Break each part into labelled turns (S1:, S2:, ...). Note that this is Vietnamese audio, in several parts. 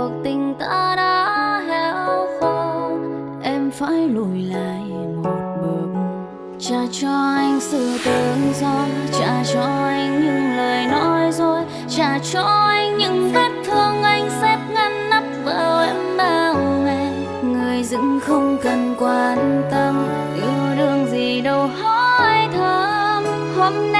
S1: cuộc tình ta đã héo khô. Em phải lùi lại một bước. Trả cho anh sự tự do, trả cho anh những lời nói dối, trả cho anh những vết thương anh xếp ngăn nắp vào em bao ngày. Người dưng không cần quan tâm, yêu đương gì đâu hỏi thăm. Hôm nay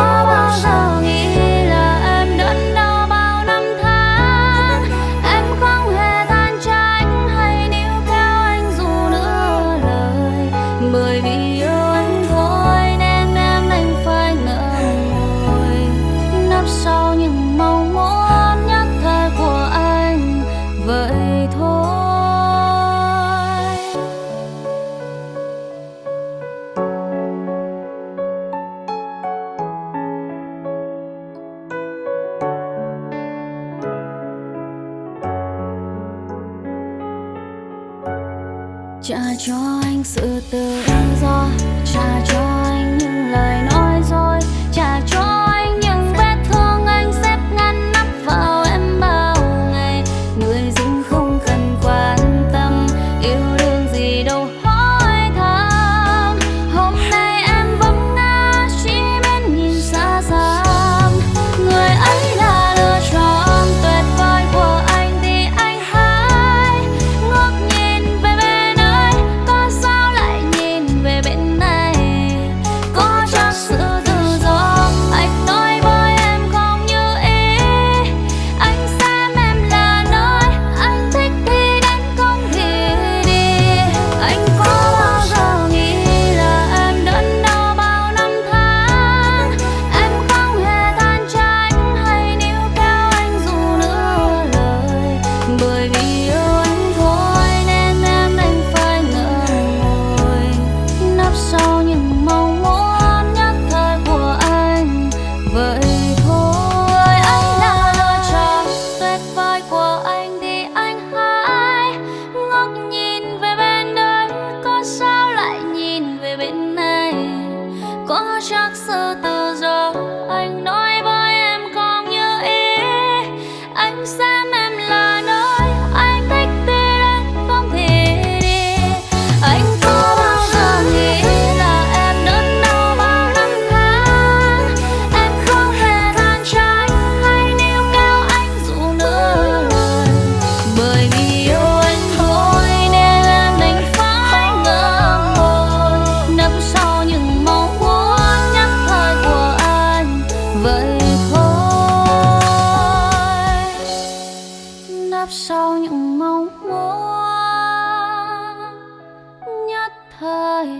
S1: trả cho anh sự tự do trả cho có chắc sự tự do anh nói thời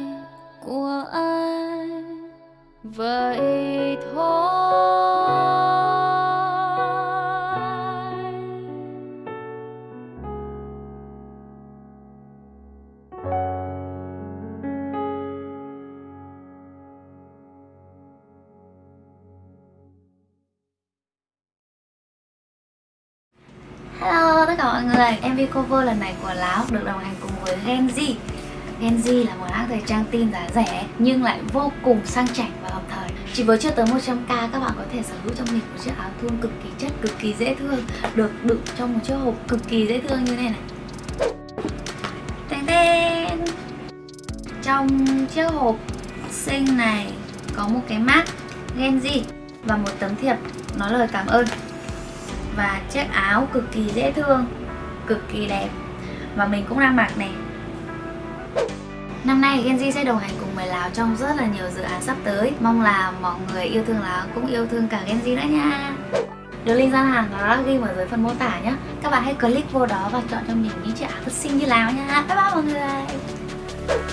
S1: của ai? Vậy thôi. Hello tất cả mọi người, MV cover lần này của Láo được đồng hành cùng với Genji Genji là một hãng thời trang tin giá rẻ nhưng lại vô cùng sang chảnh và hợp thời. Chỉ với chưa tới 100k các bạn có thể sở hữu trong mình một chiếc áo thun cực kỳ chất, cực kỳ dễ thương Được đựng trong một chiếc hộp cực kỳ dễ thương như thế này. Này Tên tên Trong chiếc hộp xinh này có một cái mát Genji và một tấm thiệp nói lời cảm ơn. Và chiếc áo cực kỳ dễ thương cực kỳ đẹp. Và mình cũng đang mặc này. Năm nay Genji sẽ đồng hành cùng với Lào trong rất là nhiều dự án sắp tới. Mong là mọi người yêu thương Lào cũng yêu thương cả Genji nữa nha. Đường link gian hàng nó đã ghi ở dưới phần mô tả nhé Các bạn hãy click vô đó và chọn cho mình những chiếc áo thật xinh như Lào nha. Bye bye mọi người.